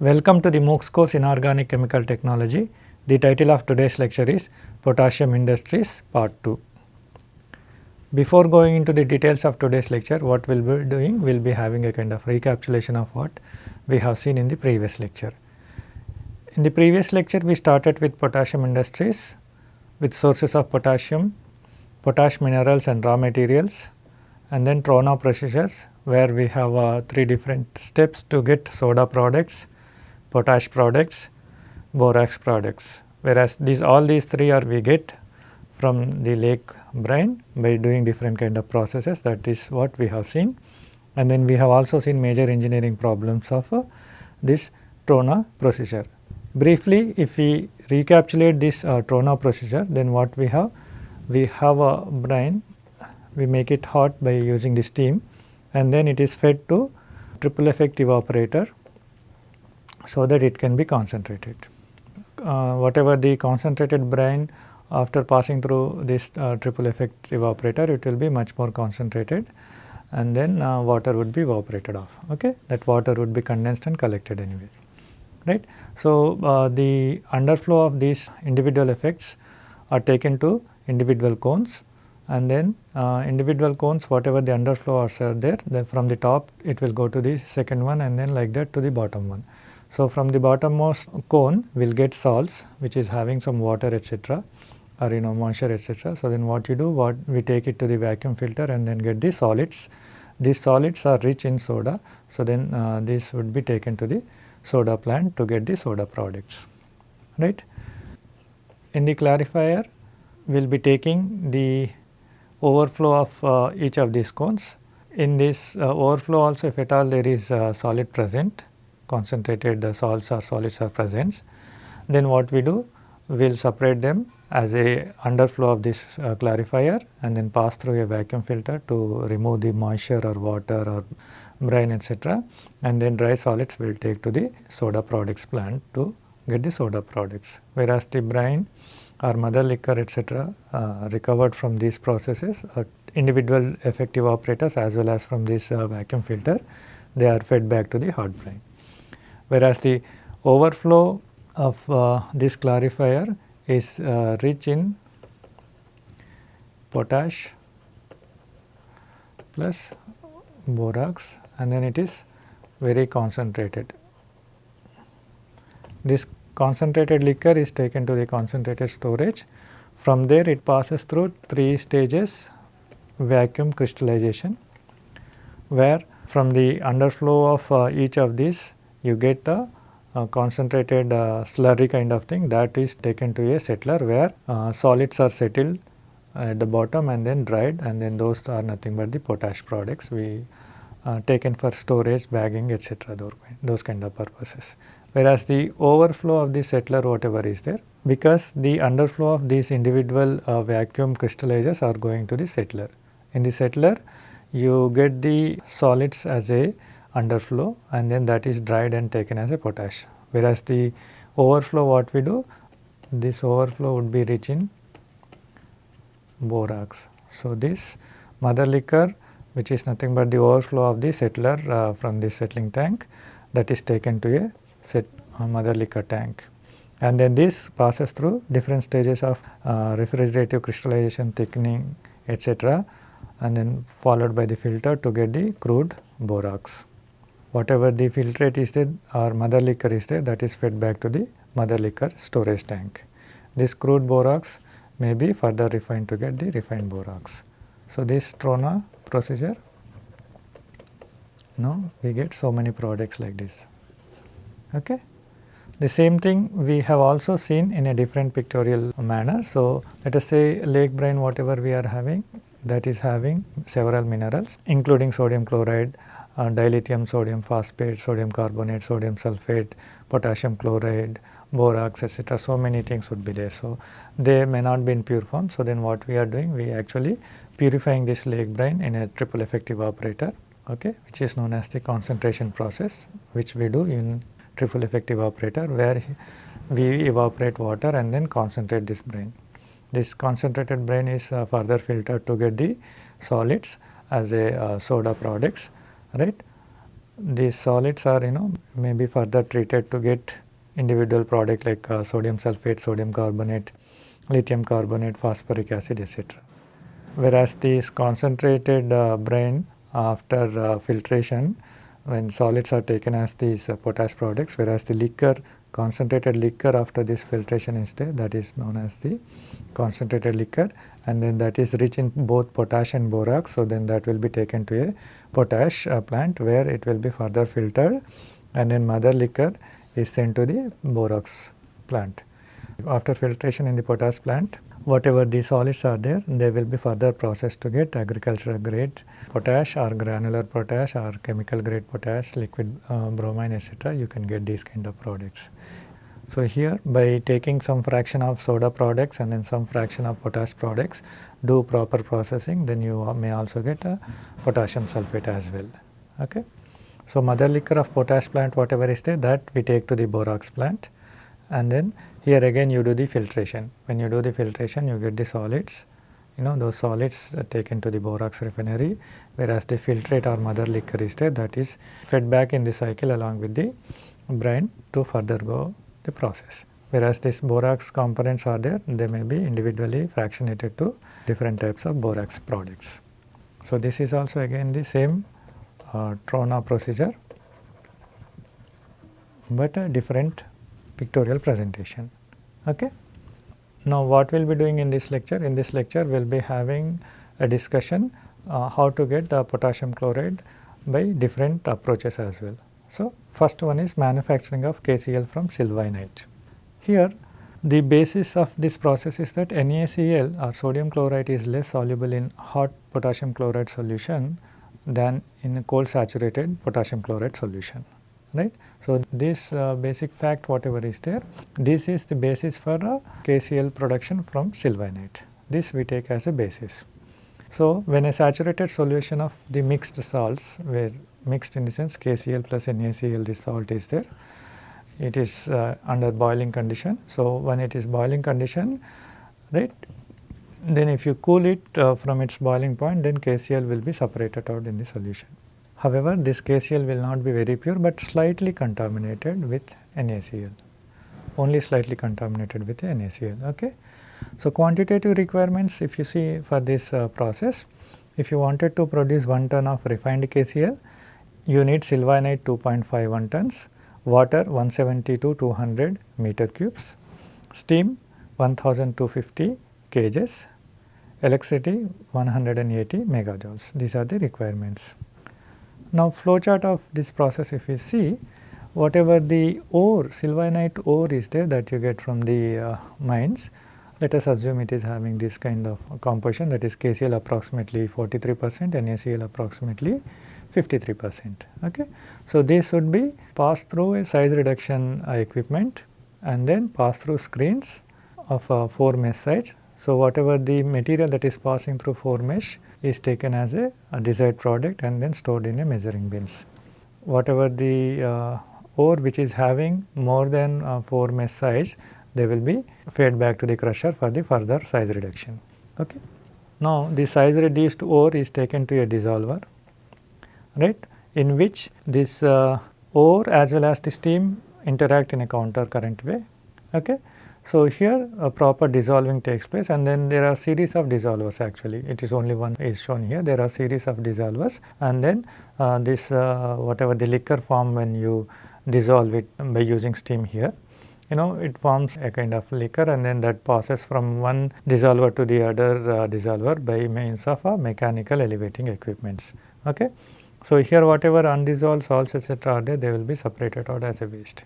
Welcome to the MOOCs course in Organic Chemical Technology. The title of today's lecture is Potassium Industries Part 2. Before going into the details of today's lecture, what we will be doing, we will be having a kind of recapitulation of what we have seen in the previous lecture. In the previous lecture, we started with potassium industries with sources of potassium, potash minerals and raw materials and then Trona procedures where we have uh, three different steps to get soda products, potash products, borax products. Whereas these all these three are we get from the lake brine by doing different kind of processes that is what we have seen. And then we have also seen major engineering problems of uh, this Trona procedure. Briefly if we recapitulate this uh, Trona procedure then what we have? We have a brine, we make it hot by using the steam and then it is fed to triple effect evaporator so that it can be concentrated. Uh, whatever the concentrated brine after passing through this uh, triple effect evaporator it will be much more concentrated and then uh, water would be evaporated off okay that water would be condensed and collected anyways right. So, uh, the underflow of these individual effects are taken to individual cones and then uh, individual cones whatever the underflow are there from the top it will go to the second one and then like that to the bottom one. So, from the bottommost cone we will get salts which is having some water etc or you know moisture etc. So, then what you do what we take it to the vacuum filter and then get the solids. These solids are rich in soda. So, then uh, this would be taken to the soda plant to get the soda products right. In the clarifier we will be taking the overflow of uh, each of these cones. In this uh, overflow also if at all there is solid present concentrated the salts or solids are present then what we do we will separate them as a underflow of this uh, clarifier and then pass through a vacuum filter to remove the moisture or water or brine etc. and then dry solids will take to the soda products plant to get the soda products. Whereas the brine or mother liquor etc. Uh, recovered from these processes uh, individual effect evaporators as well as from this uh, vacuum filter they are fed back to the hot brine. Whereas the overflow of uh, this clarifier is uh, rich in potash plus borax and then it is very concentrated. This concentrated liquor is taken to the concentrated storage. From there it passes through 3 stages vacuum crystallization where from the underflow of uh, each of these you get a, a concentrated uh, slurry kind of thing that is taken to a settler where uh, solids are settled at the bottom and then dried and then those are nothing but the potash products we uh, taken for storage, bagging etc. Those, kind of purposes. Whereas the overflow of the settler whatever is there because the underflow of these individual uh, vacuum crystallizers are going to the settler. In the settler you get the solids as a underflow and then that is dried and taken as a potash. Whereas the overflow what we do this overflow would be rich in borax. So, this mother liquor which is nothing but the overflow of the settler uh, from the settling tank that is taken to a set uh, mother liquor tank. And then this passes through different stages of uh, refrigerative crystallization thickening etc. and then followed by the filter to get the crude borax. Whatever the filtrate is there or mother liquor is there that is fed back to the mother liquor storage tank. This crude borax may be further refined to get the refined borax. So, this Trona procedure no we get so many products like this. Okay. The same thing we have also seen in a different pictorial manner. So, let us say lake brine whatever we are having that is having several minerals including sodium chloride, uh, dilithium sodium phosphate, sodium carbonate, sodium sulphate, potassium chloride, borax etc. So, many things would be there. So, they may not be in pure form. So, then what we are doing we actually purifying this lake brine in a triple effect evaporator okay, which is known as the concentration process which we do in triple effect evaporator where we evaporate water and then concentrate this brine. This concentrated brine is uh, further filtered to get the solids as a uh, soda products right these solids are you know may be further treated to get individual product like uh, sodium sulphate, sodium carbonate, lithium carbonate, phosphoric acid etc. Whereas this concentrated uh, after uh, filtration when solids are taken as these uh, potash products whereas the liquor concentrated liquor after this filtration is there that is known as the concentrated liquor and then that is rich in both potash and borax. So, then that will be taken to a potash uh, plant where it will be further filtered and then mother liquor is sent to the borax plant. After filtration in the potash plant whatever the solids are there they will be further processed to get agricultural grade potash or granular potash or chemical grade potash liquid uh, bromine etc you can get these kind of products. So, here by taking some fraction of soda products and then some fraction of potash products do proper processing then you may also get a potassium sulphate as well. Okay. So, mother liquor of potash plant whatever is there that we take to the borax plant and then here again you do the filtration. When you do the filtration you get the solids you know those solids are taken to the borax refinery whereas the filtrate or mother liquor is there that is fed back in the cycle along with the brine to further go the process. Whereas these borax components are there, they may be individually fractionated to different types of borax products. So, this is also again the same uh, Trona procedure, but a different pictorial presentation. Okay. Now, what we will be doing in this lecture? In this lecture, we will be having a discussion uh, how to get the potassium chloride by different approaches as well. So, first one is manufacturing of KCl from sylvinite. Here the basis of this process is that NaCl or sodium chloride is less soluble in hot potassium chloride solution than in cold saturated potassium chloride solution right. So, this uh, basic fact whatever is there this is the basis for uh, KCl production from sylvinite this we take as a basis. So, when a saturated solution of the mixed salts where mixed in the sense KCl plus NaCl this salt is there. It is uh, under boiling condition. So, when it is boiling condition right then if you cool it uh, from its boiling point then KCl will be separated out in the solution. However, this KCl will not be very pure but slightly contaminated with NaCl only slightly contaminated with NaCl. Okay. So, quantitative requirements if you see for this uh, process if you wanted to produce 1 ton of refined KCl you need sylvinite 2.51 tons, water 170 to 200 meter cubes, steam 1250 kgs, electricity 180 megajoules. These are the requirements. Now, flowchart of this process if you see whatever the ore sylvinite ore is there that you get from the uh, mines let us assume it is having this kind of composition that is KCl approximately 43 percent and NaCl approximately 53 percent. Okay. So, this should be passed through a size reduction uh, equipment and then pass through screens of uh, 4 mesh size. So, whatever the material that is passing through 4 mesh is taken as a, a desired product and then stored in a measuring bins. Whatever the uh, ore which is having more than uh, 4 mesh size they will be fed back to the crusher for the further size reduction. Okay. Now, the size reduced ore is taken to a dissolver right in which this uh, ore as well as the steam interact in a counter current way. Okay. So, here a proper dissolving takes place and then there are series of dissolvers actually it is only one is shown here there are series of dissolvers and then uh, this uh, whatever the liquor form when you dissolve it by using steam here you know it forms a kind of liquor and then that passes from one dissolver to the other uh, dissolver by means of a mechanical elevating equipments. Okay. So, here whatever undissolved salts etc., are there they will be separated out as a waste.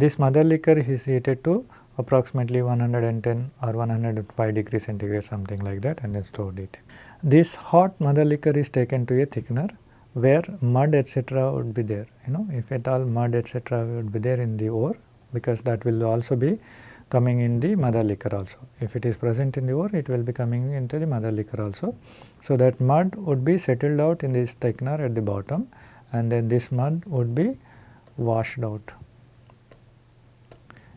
This mother liquor is heated to approximately 110 or 105 degree centigrade something like that and then stored it. This hot mother liquor is taken to a thickener where mud etc., would be there you know if at all mud etc., would be there in the ore because that will also be coming in the mother liquor also. If it is present in the ore, it will be coming into the mother liquor also. So, that mud would be settled out in this thickener at the bottom and then this mud would be washed out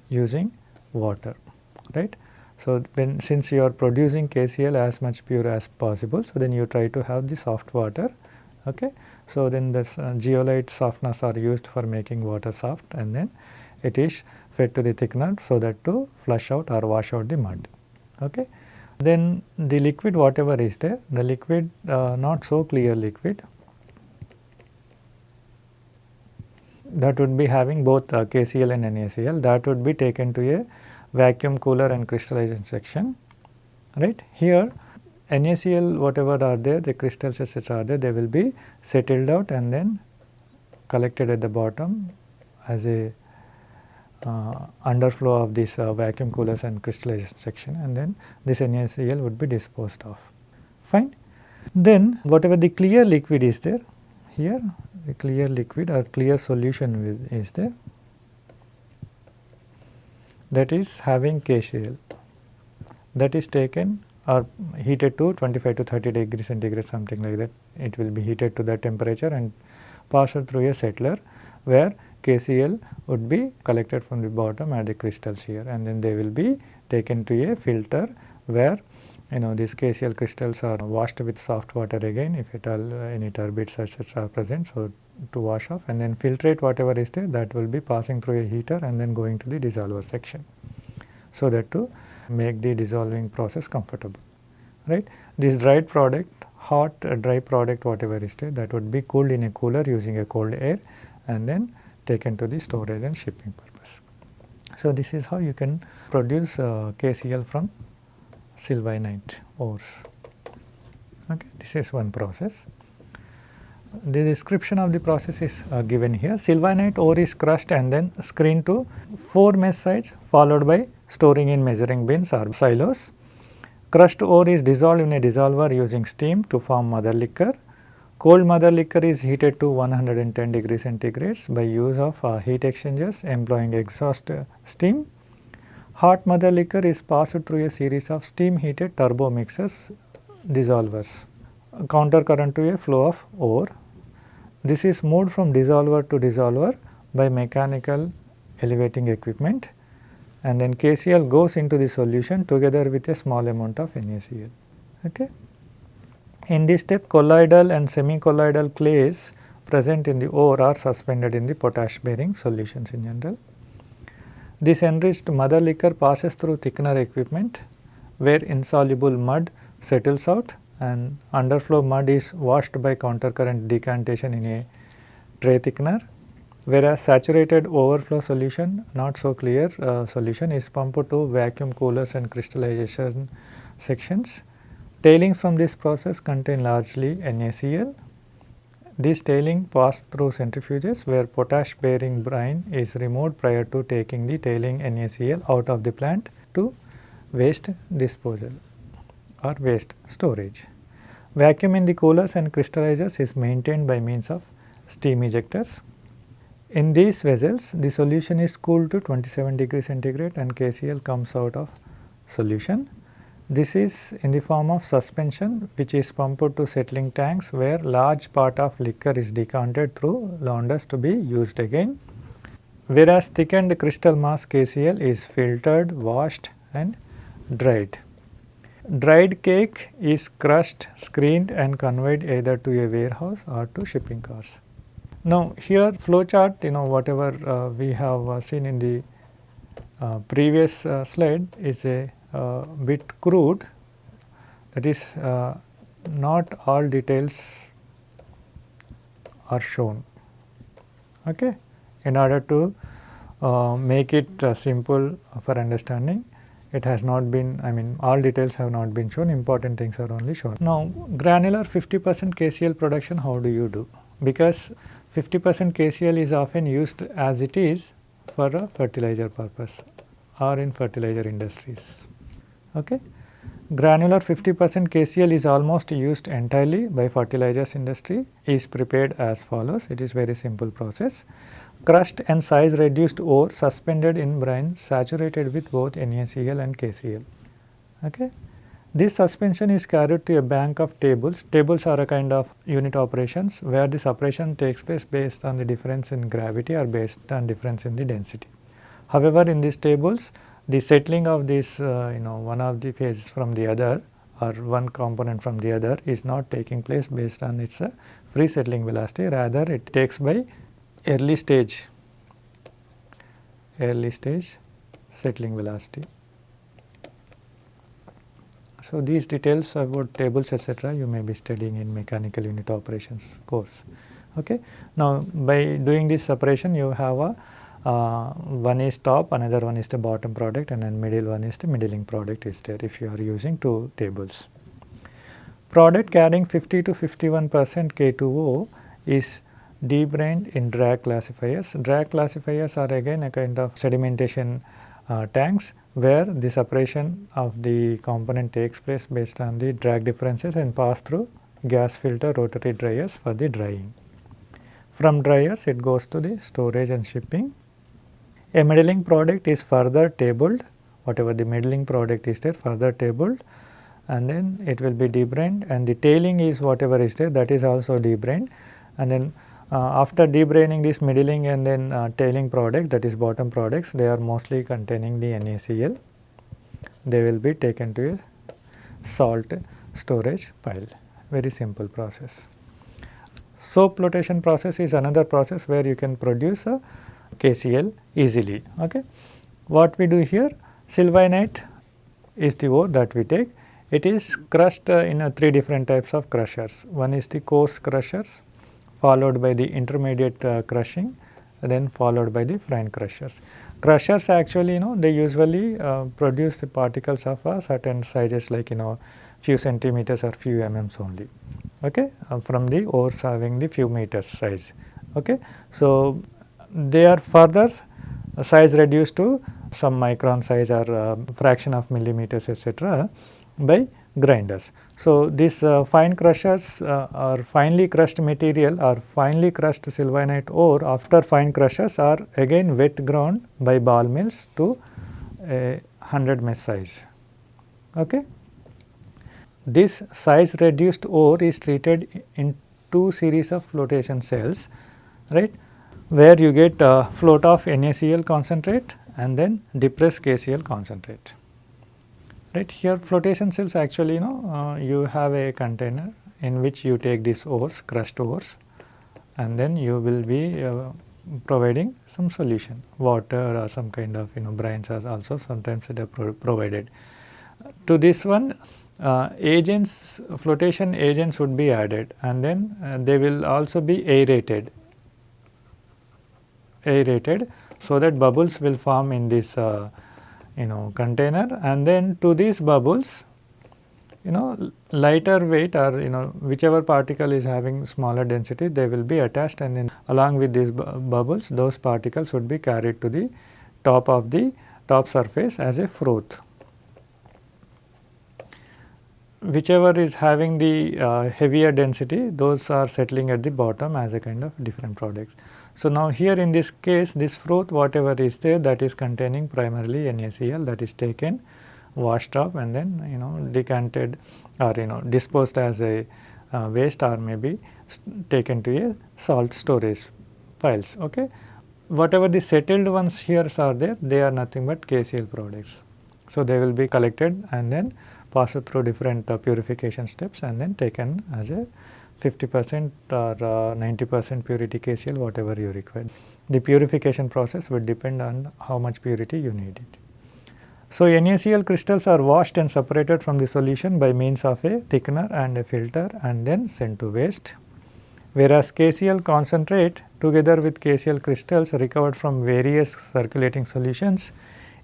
using water, right. So, when since you are producing KCl as much pure as possible, so then you try to have the soft water, okay. So, then the uh, zeolite softeners are used for making water soft and then it is fed to the thickener so that to flush out or wash out the mud. Okay. Then the liquid whatever is there, the liquid uh, not so clear liquid that would be having both uh, KCl and NaCl that would be taken to a vacuum cooler and crystallization section right. Here NaCl whatever are there the crystals etc are there they will be settled out and then collected at the bottom as a uh, underflow of this uh, vacuum coolers and crystallization section and then this NaCl would be disposed of fine. Then whatever the clear liquid is there here a clear liquid or clear solution is there that is having KCl that is taken or heated to 25 to 30 degree centigrade something like that. It will be heated to that temperature and passed through a settler where KCl would be collected from the bottom at the crystals here. And then they will be taken to a filter where you know these KCl crystals are washed with soft water again if at all uh, any turbids etc. are present. So, to wash off and then filtrate whatever is there that will be passing through a heater and then going to the dissolver section. So, that to make the dissolving process comfortable right. This dried product hot uh, dry product whatever is there that would be cooled in a cooler using a cold air and then taken to the storage and shipping purpose. So, this is how you can produce uh, KCl from sylvinite ores. Okay. This is one process. The description of the process is uh, given here. Sylvinite ore is crushed and then screened to 4 mesh size followed by storing in measuring bins or silos. Crushed ore is dissolved in a dissolver using steam to form mother liquor. Cold mother liquor is heated to 110 degree centigrades by use of uh, heat exchangers employing exhaust uh, steam Hot mother liquor is passed through a series of steam heated turbo mixers dissolvers counter current to a flow of ore. This is moved from dissolver to dissolver by mechanical elevating equipment and then KCl goes into the solution together with a small amount of NaCl. Okay. In this step colloidal and semi-colloidal clays present in the ore are suspended in the potash bearing solutions in general. This enriched mother liquor passes through thickener equipment where insoluble mud settles out and underflow mud is washed by countercurrent decantation in a tray thickener whereas saturated overflow solution not so clear uh, solution is pumped to vacuum coolers and crystallization sections. Tailings from this process contain largely NaCl this tailing pass through centrifuges where potash bearing brine is removed prior to taking the tailing NaCl out of the plant to waste disposal or waste storage. Vacuum in the coolers and crystallizers is maintained by means of steam ejectors. In these vessels, the solution is cooled to 27 degree centigrade and KCl comes out of solution. This is in the form of suspension which is pumped to settling tanks where large part of liquor is decanted through launders to be used again. Whereas thickened crystal mass KCl is filtered, washed and dried. Dried cake is crushed, screened and conveyed either to a warehouse or to shipping cars. Now here flow chart you know whatever uh, we have uh, seen in the uh, previous uh, slide is a uh, bit crude that is uh, not all details are shown okay in order to uh, make it uh, simple for understanding it has not been I mean all details have not been shown important things are only shown. Now granular 50 percent KCl production how do you do because 50 percent KCl is often used as it is for a fertilizer purpose or in fertilizer industries. Okay. Granular 50 percent KCl is almost used entirely by fertilizers industry is prepared as follows it is very simple process. Crushed and size reduced ore suspended in brine saturated with both NaCl and KCl. Okay. This suspension is carried to a bank of tables. Tables are a kind of unit operations where the separation takes place based on the difference in gravity or based on difference in the density. However, in these tables the settling of this uh, you know one of the phases from the other or one component from the other is not taking place based on its uh, free settling velocity rather it takes by early stage early stage settling velocity. So, these details about tables etc., you may be studying in mechanical unit operations course. Okay. Now, by doing this separation you have a uh, one is top another one is the bottom product and then middle one is the middling product is there if you are using two tables. Product carrying 50 to 51 percent K2O is debrained in drag classifiers. Drag classifiers are again a kind of sedimentation uh, tanks where the separation of the component takes place based on the drag differences and pass through gas filter rotary dryers for the drying. From dryers it goes to the storage and shipping. A middling product is further tabled whatever the middling product is there further tabled and then it will be debrained and the tailing is whatever is there that is also debrained and then uh, after debraining this middling and then uh, tailing product that is bottom products they are mostly containing the NaCl. They will be taken to a salt storage pile very simple process. Soap flotation process is another process where you can produce a KCl easily. Okay. What we do here sylvinite is the ore that we take it is crushed uh, in uh, three different types of crushers. One is the coarse crushers followed by the intermediate uh, crushing then followed by the fine crushers. Crushers actually you know they usually uh, produce the particles of a certain sizes like you know few centimeters or few mm only okay uh, from the ores having the few meters size okay. So, they are further size reduced to some micron size or uh, fraction of millimeters etc. by grinders. So, these uh, fine crushers uh, or finely crushed material or finely crushed sylvinite ore after fine crushers are again wet ground by ball mills to a 100 mesh size. Okay. This size reduced ore is treated in two series of flotation cells right where you get float off NaCl concentrate and then depressed KCl concentrate. Right here flotation cells actually you know uh, you have a container in which you take these ores crushed ores and then you will be uh, providing some solution. Water or some kind of you know brines are also sometimes they are pro provided. To this one uh, agents flotation agents would be added and then uh, they will also be aerated aerated so that bubbles will form in this uh, you know container and then to these bubbles you know lighter weight or you know whichever particle is having smaller density they will be attached and then along with these bu bubbles those particles would be carried to the top of the top surface as a froth. Whichever is having the uh, heavier density those are settling at the bottom as a kind of different products. So, now here in this case this fruit whatever is there that is containing primarily NaCl that is taken washed up and then you know decanted or you know disposed as a uh, waste or maybe taken to a salt storage piles. Okay. Whatever the settled ones here are there they are nothing but KCl products. So, they will be collected and then passed through different uh, purification steps and then taken as a 50 percent or uh, 90 percent purity KCl whatever you require. The purification process would depend on how much purity you need it. So, NaCl crystals are washed and separated from the solution by means of a thickener and a filter and then sent to waste. Whereas KCl concentrate together with KCl crystals recovered from various circulating solutions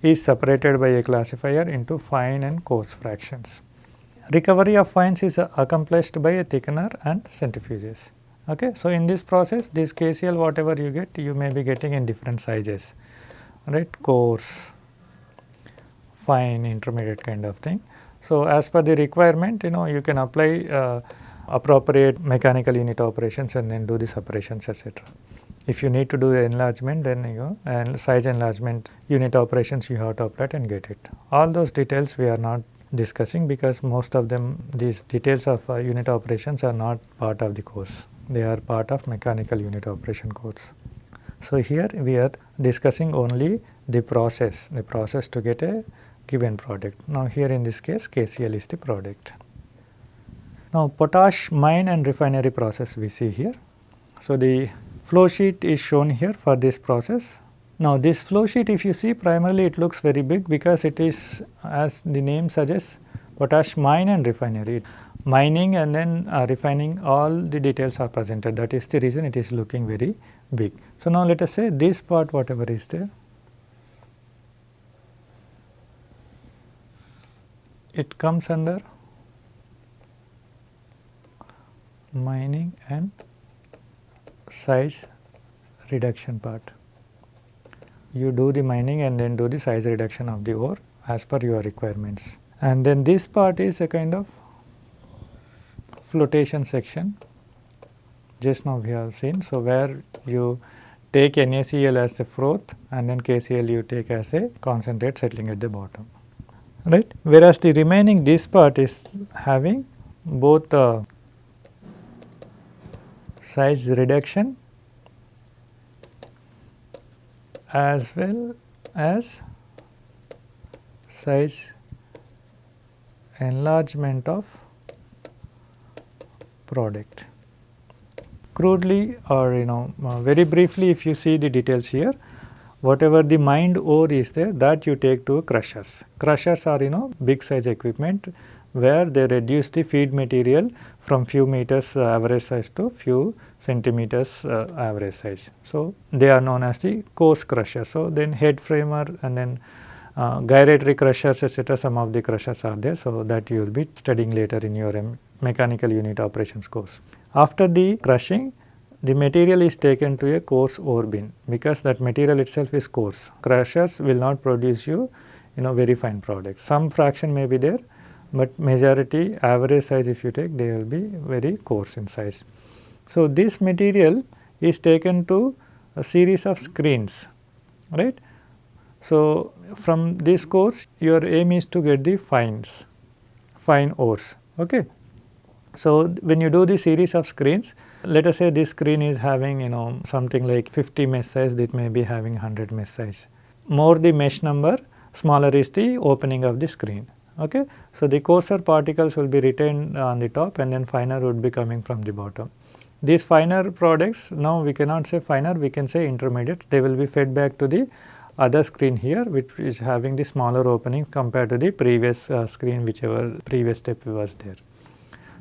is separated by a classifier into fine and coarse fractions. Recovery of fines is accomplished by a thickener and centrifuges. Okay. So, in this process this KCl whatever you get you may be getting in different sizes right coarse, fine, intermediate kind of thing. So, as per the requirement you know you can apply uh, appropriate mechanical unit operations and then do the separations etc. If you need to do the enlargement then you know and size enlargement unit operations you have to apply and get it. All those details we are not discussing because most of them these details of uh, unit operations are not part of the course. They are part of mechanical unit operation course. So, here we are discussing only the process, the process to get a given product. Now, here in this case KCl is the product. Now potash mine and refinery process we see here. So the flow sheet is shown here for this process. Now this flow sheet if you see primarily it looks very big because it is as the name suggests potash mine and refinery. Mining and then uh, refining all the details are presented that is the reason it is looking very big. So now let us say this part whatever is there it comes under mining and size reduction part. You do the mining and then do the size reduction of the ore as per your requirements. And then this part is a kind of flotation section just now we have seen. So, where you take NaCl as the froth and then KCl you take as a concentrate settling at the bottom right. Whereas, the remaining this part is having both uh, size reduction as well as size enlargement of product. Crudely or you know uh, very briefly if you see the details here whatever the mined ore is there that you take to crushers. Crushers are you know big size equipment where they reduce the feed material from few meters uh, average size to few centimeters uh, average size. So, they are known as the coarse crusher. So, then head framer and then uh, gyratory crushers etc. some of the crushers are there. So, that you will be studying later in your um, mechanical unit operations course. After the crushing the material is taken to a coarse ore bin because that material itself is coarse. Crushers will not produce you you know very fine products. Some fraction may be there, but majority average size if you take they will be very coarse in size. So, this material is taken to a series of screens right. So, from this course your aim is to get the fines, fine ores. Okay. So, when you do the series of screens, let us say this screen is having you know something like 50 mesh size, it may be having 100 mesh size. More the mesh number, smaller is the opening of the screen. Okay. So, the coarser particles will be retained on the top and then finer would be coming from the bottom. These finer products now we cannot say finer, we can say intermediates, they will be fed back to the other screen here which is having the smaller opening compared to the previous uh, screen whichever previous step was there.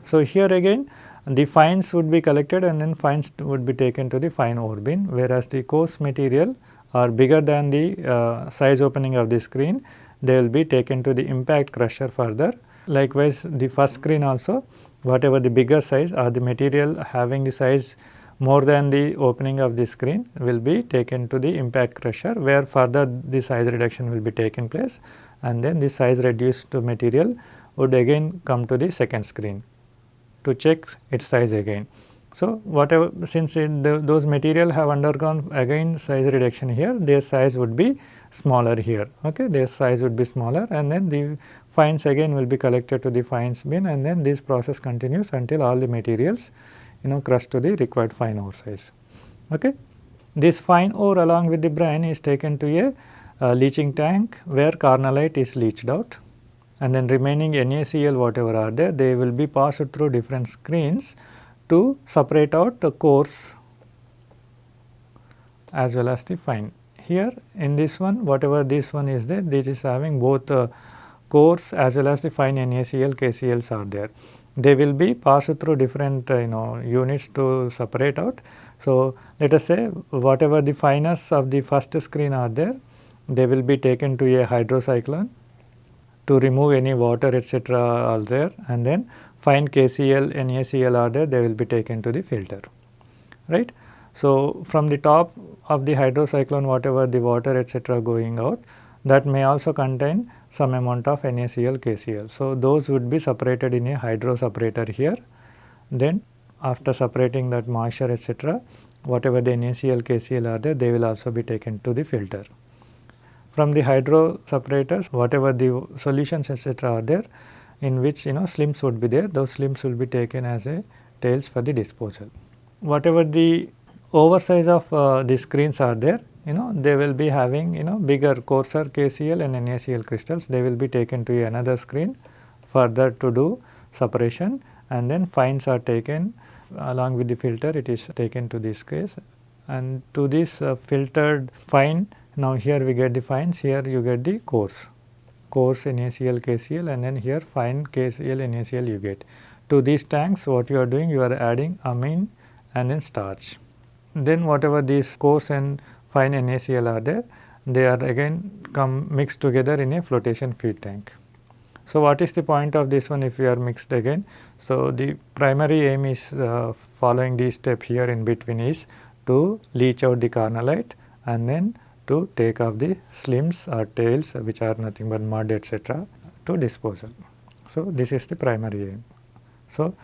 So, here again the fines would be collected and then fines would be taken to the fine ore bin whereas the coarse material are bigger than the uh, size opening of the screen they will be taken to the impact crusher further. Likewise, the first screen also whatever the bigger size or the material having the size more than the opening of the screen will be taken to the impact crusher where further the size reduction will be taken place and then the size reduced material would again come to the second screen to check its size again. So, whatever since it, the, those material have undergone again size reduction here their size would be smaller here okay their size would be smaller and then the fines again will be collected to the fines bin and then this process continues until all the materials you know crushed to the required fine ore size. Okay. This fine ore along with the brine is taken to a uh, leaching tank where carnallite is leached out and then remaining NaCl whatever are there they will be passed through different screens to separate out the coarse as well as the fine. Here in this one whatever this one is there this is having both uh, coarse as well as the fine NaCl KCls are there. They will be passed through different uh, you know units to separate out. So, let us say whatever the finest of the first screen are there they will be taken to a hydrocyclone to remove any water etc. are there and then fine KCl, NaCl are there they will be taken to the filter right. So, from the top of the hydrocyclone whatever the water etc. going out that may also contain some amount of NaCl, KCl. So, those would be separated in a hydro separator here then after separating that moisture etc. whatever the NaCl, KCl are there they will also be taken to the filter. From the hydro separators whatever the solutions etc. are there in which you know slims would be there those slims will be taken as a tails for the disposal. Whatever the oversize of uh, the screens are there. You know they will be having you know bigger coarser KCl and NaCl crystals. They will be taken to another screen further to do separation. And then fines are taken along with the filter. It is taken to this case. And to this uh, filtered fine now here we get the fines. Here you get the coarse. Coarse NaCl KCl and then here fine KCl NaCl you get. To these tanks what you are doing you are adding amine and then starch. Then whatever these coarse and fine NaCl are there they are again come mixed together in a flotation feed tank. So, what is the point of this one if we are mixed again? So, the primary aim is uh, following this step here in between is to leach out the carnallite and then to take off the slims or tails which are nothing but mud etc. to disposal. So, this is the primary aim. So,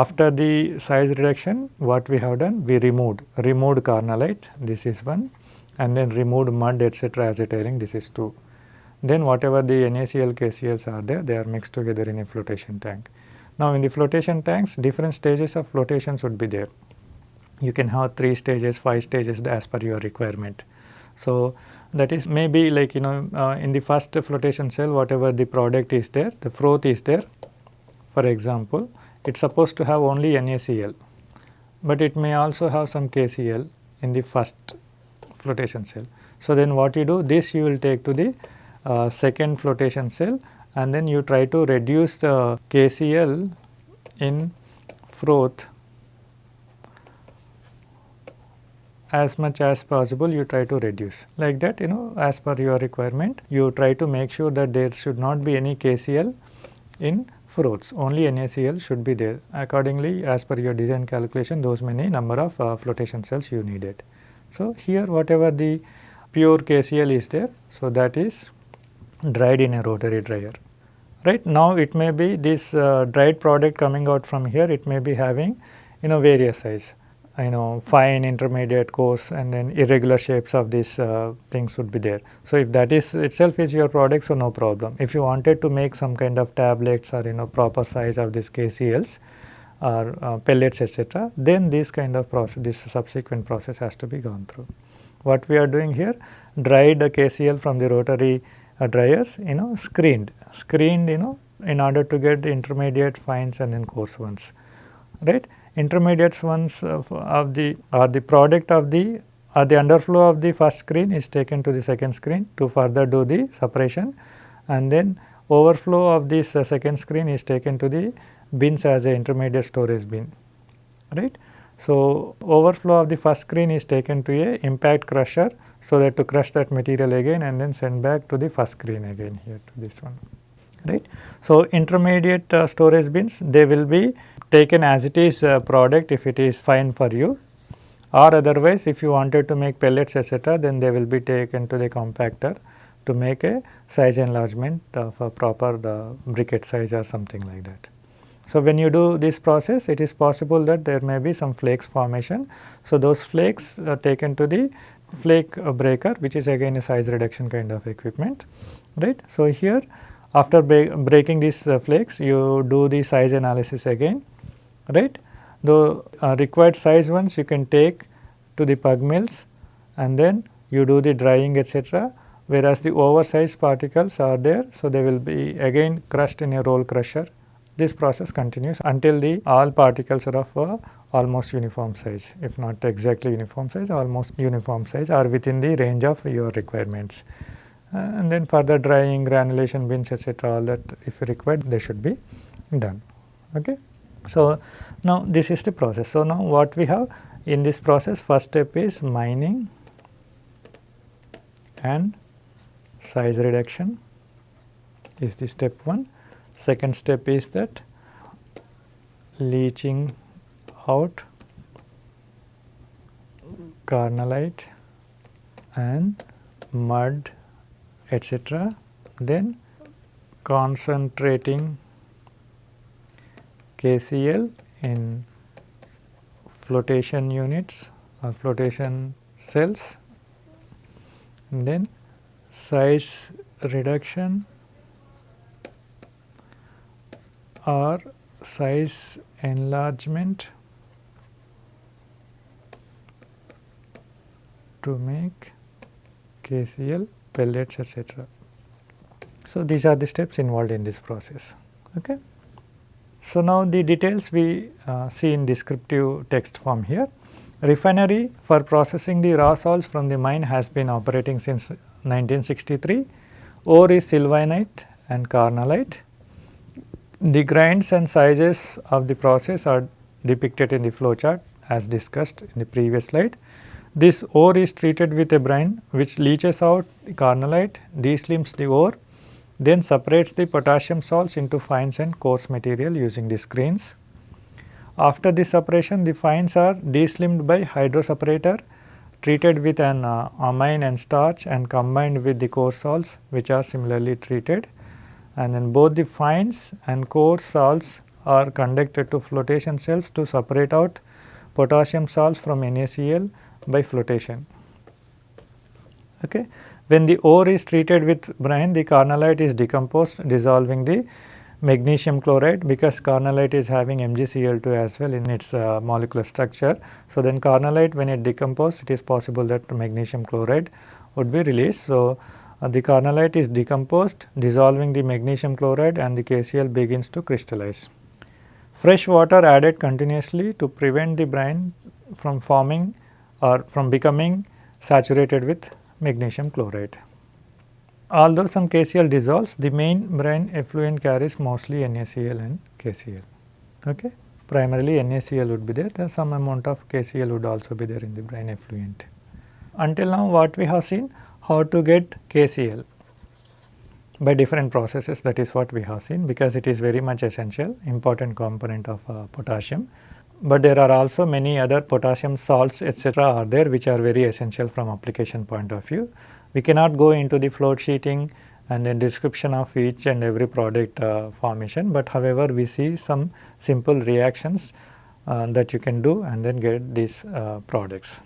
after the size reduction what we have done we removed removed carnallite this is one and then removed mud etc. as a tailing this is 2. Then whatever the NaCl KCls are there they are mixed together in a flotation tank. Now in the flotation tanks different stages of flotation should be there. You can have 3 stages, 5 stages as per your requirement. So that is maybe like you know uh, in the first flotation cell whatever the product is there the froth is there for example it is supposed to have only NaCl but it may also have some KCl in the first flotation cell. So, then what you do this you will take to the uh, second flotation cell and then you try to reduce the KCl in froth as much as possible you try to reduce like that you know as per your requirement you try to make sure that there should not be any KCl in froths only NaCl should be there accordingly as per your design calculation those many number of uh, flotation cells you needed. So, here whatever the pure KCl is there so that is dried in a rotary dryer right. Now, it may be this uh, dried product coming out from here it may be having you know various size you know fine intermediate coarse and then irregular shapes of these uh, things would be there. So, if that is itself is your product so no problem. If you wanted to make some kind of tablets or you know proper size of these KCLs or uh, pellets etc., then this kind of process this subsequent process has to be gone through. What we are doing here dried the KCl from the rotary uh, dryers you know screened screened you know in order to get the intermediate fines and then coarse ones right intermediates ones of, of the or the product of the or the underflow of the first screen is taken to the second screen to further do the separation and then overflow of this uh, second screen is taken to the bins as a intermediate storage bin right. So, overflow of the first screen is taken to a impact crusher so that to crush that material again and then send back to the first screen again here to this one right. So, intermediate uh, storage bins they will be taken as it is uh, product if it is fine for you or otherwise if you wanted to make pellets etc., then they will be taken to the compactor to make a size enlargement of a proper uh, briquette size or something like that. So, when you do this process it is possible that there may be some flakes formation. So, those flakes are taken to the flake breaker which is again a size reduction kind of equipment right. So, here after breaking these uh, flakes you do the size analysis again right. The uh, required size ones you can take to the pug mills and then you do the drying etc. whereas the oversized particles are there. So, they will be again crushed in a roll crusher. This process continues until the all particles are of uh, almost uniform size if not exactly uniform size almost uniform size or within the range of your requirements. And then further drying granulation bins etc. all that if required they should be done. Okay. So, now this is the process. So, now what we have in this process first step is mining and size reduction is the step 1. Second step is that leaching out carnallite and mud etc. Then concentrating KCl in flotation units or flotation cells and then size reduction or size enlargement to make KCl pellets etc. So, these are the steps involved in this process. Okay. So, now the details we uh, see in descriptive text form here. Refinery for processing the raw salts from the mine has been operating since 1963. Ore is sylvinite and carnallite. The grinds and sizes of the process are depicted in the flow chart as discussed in the previous slide. This ore is treated with a brine which leaches out the carnallite, deslims the ore, then separates the potassium salts into fines and coarse material using the screens. After this separation, the fines are deslimmed by hydroseparator, treated with an uh, amine and starch and combined with the coarse salts which are similarly treated. And then both the fines and coarse salts are conducted to flotation cells to separate out potassium salts from NaCl by flotation. Okay. When the ore is treated with brine, the carnallite is decomposed dissolving the magnesium chloride because carnallite is having MgCl2 as well in its uh, molecular structure. So, then carnallite when it decomposed it is possible that magnesium chloride would be released. So, uh, the carnallite is decomposed dissolving the magnesium chloride and the KCl begins to crystallize. Fresh water added continuously to prevent the brine from forming or from becoming saturated with magnesium chloride. Although some KCl dissolves, the main brine effluent carries mostly NaCl and KCl. Okay? Primarily NaCl would be there, there some amount of KCl would also be there in the brine effluent. Until now what we have seen how to get KCl by different processes that is what we have seen because it is very much essential important component of uh, potassium. But there are also many other potassium salts etc., are there which are very essential from application point of view. We cannot go into the flow sheeting and then description of each and every product uh, formation, but however we see some simple reactions uh, that you can do and then get these uh, products.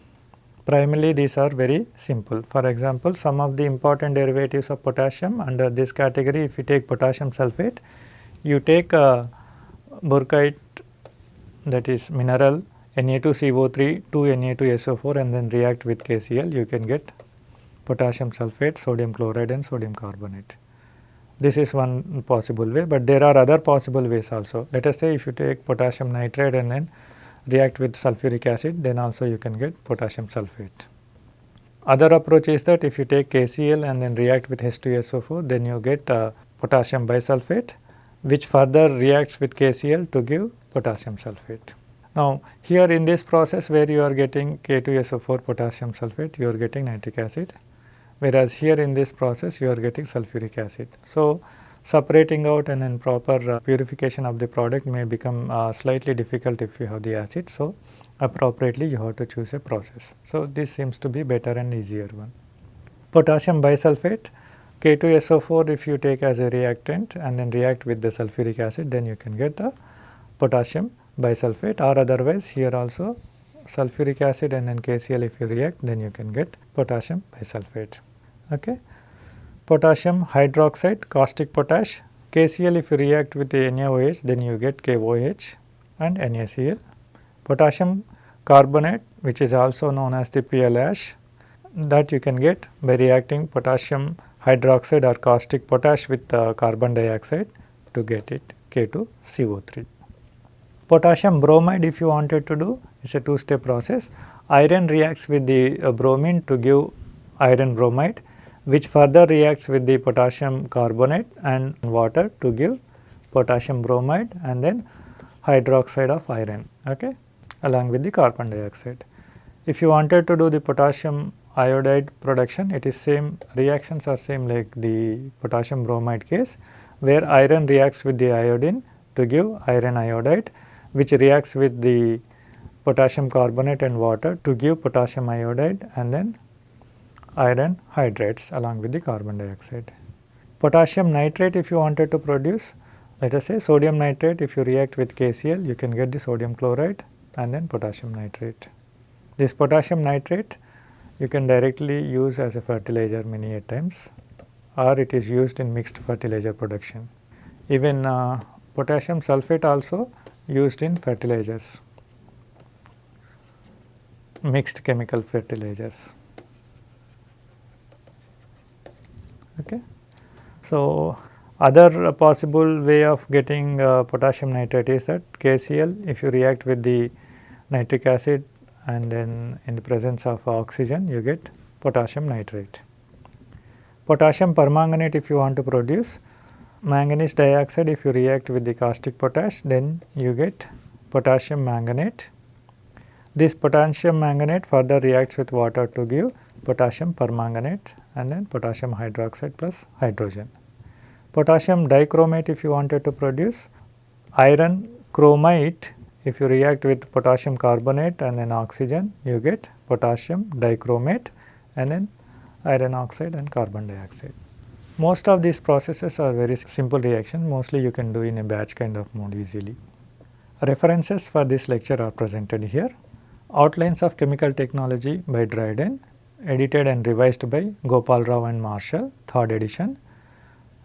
Primarily these are very simple. For example, some of the important derivatives of potassium under this category if you take potassium sulphate, you take uh, burkeite that is mineral Na2CO3 2 Na2SO4 and then react with KCl you can get potassium sulphate, sodium chloride and sodium carbonate. This is one possible way, but there are other possible ways also. Let us say if you take potassium nitrate and then react with sulfuric acid, then also you can get potassium sulphate. Other approach is that if you take KCl and then react with H2SO4, then you get uh, potassium bisulphate, which further reacts with KCl to give potassium sulphate. Now, here in this process where you are getting K2SO4 potassium sulphate, you are getting nitric acid whereas here in this process you are getting sulfuric acid. So, separating out and then proper uh, purification of the product may become uh, slightly difficult if you have the acid. So, appropriately you have to choose a process. So, this seems to be better and easier one. Potassium bisulphate K2SO4 if you take as a reactant and then react with the sulfuric acid then you can get a potassium bisulfate or otherwise here also sulfuric acid and then KCl if you react then you can get potassium bisulfate. Okay. Potassium hydroxide, caustic potash, KCl if you react with the NaOH then you get KOH and NaCl. Potassium carbonate which is also known as the pearl ash that you can get by reacting potassium hydroxide or caustic potash with uh, carbon dioxide to get it K2CO3. Potassium bromide if you wanted to do it is a two step process. Iron reacts with the uh, bromine to give iron bromide which further reacts with the potassium carbonate and water to give potassium bromide and then hydroxide of iron okay, along with the carbon dioxide. If you wanted to do the potassium iodide production it is same reactions are same like the potassium bromide case where iron reacts with the iodine to give iron iodide which reacts with the potassium carbonate and water to give potassium iodide and then iron hydrates along with the carbon dioxide. Potassium nitrate if you wanted to produce let us say sodium nitrate if you react with KCl you can get the sodium chloride and then potassium nitrate. This potassium nitrate you can directly use as a fertilizer many a times or it is used in mixed fertilizer production. Even uh, potassium sulphate also used in fertilizers mixed chemical fertilizers. Okay. So, Other possible way of getting uh, potassium nitrate is that KCl if you react with the nitric acid and then in the presence of oxygen you get potassium nitrate. Potassium permanganate if you want to produce manganese dioxide if you react with the caustic potash then you get potassium manganate. This potassium manganate further reacts with water to give potassium permanganate and then potassium hydroxide plus hydrogen. Potassium dichromate if you wanted to produce iron chromate if you react with potassium carbonate and then oxygen you get potassium dichromate and then iron oxide and carbon dioxide. Most of these processes are very simple reaction mostly you can do in a batch kind of mode easily. References for this lecture are presented here. Outlines of Chemical Technology by Dryden edited and revised by Gopal Rao and Marshall 3rd edition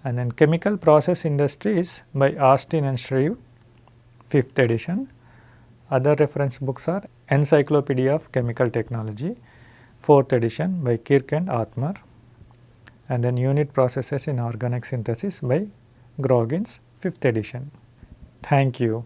and then Chemical Process Industries by Austin and Shreve 5th edition. Other reference books are Encyclopedia of Chemical Technology 4th edition by Kirk and Othmer and then Unit Processes in Organic Synthesis by Groggins 5th edition. Thank you.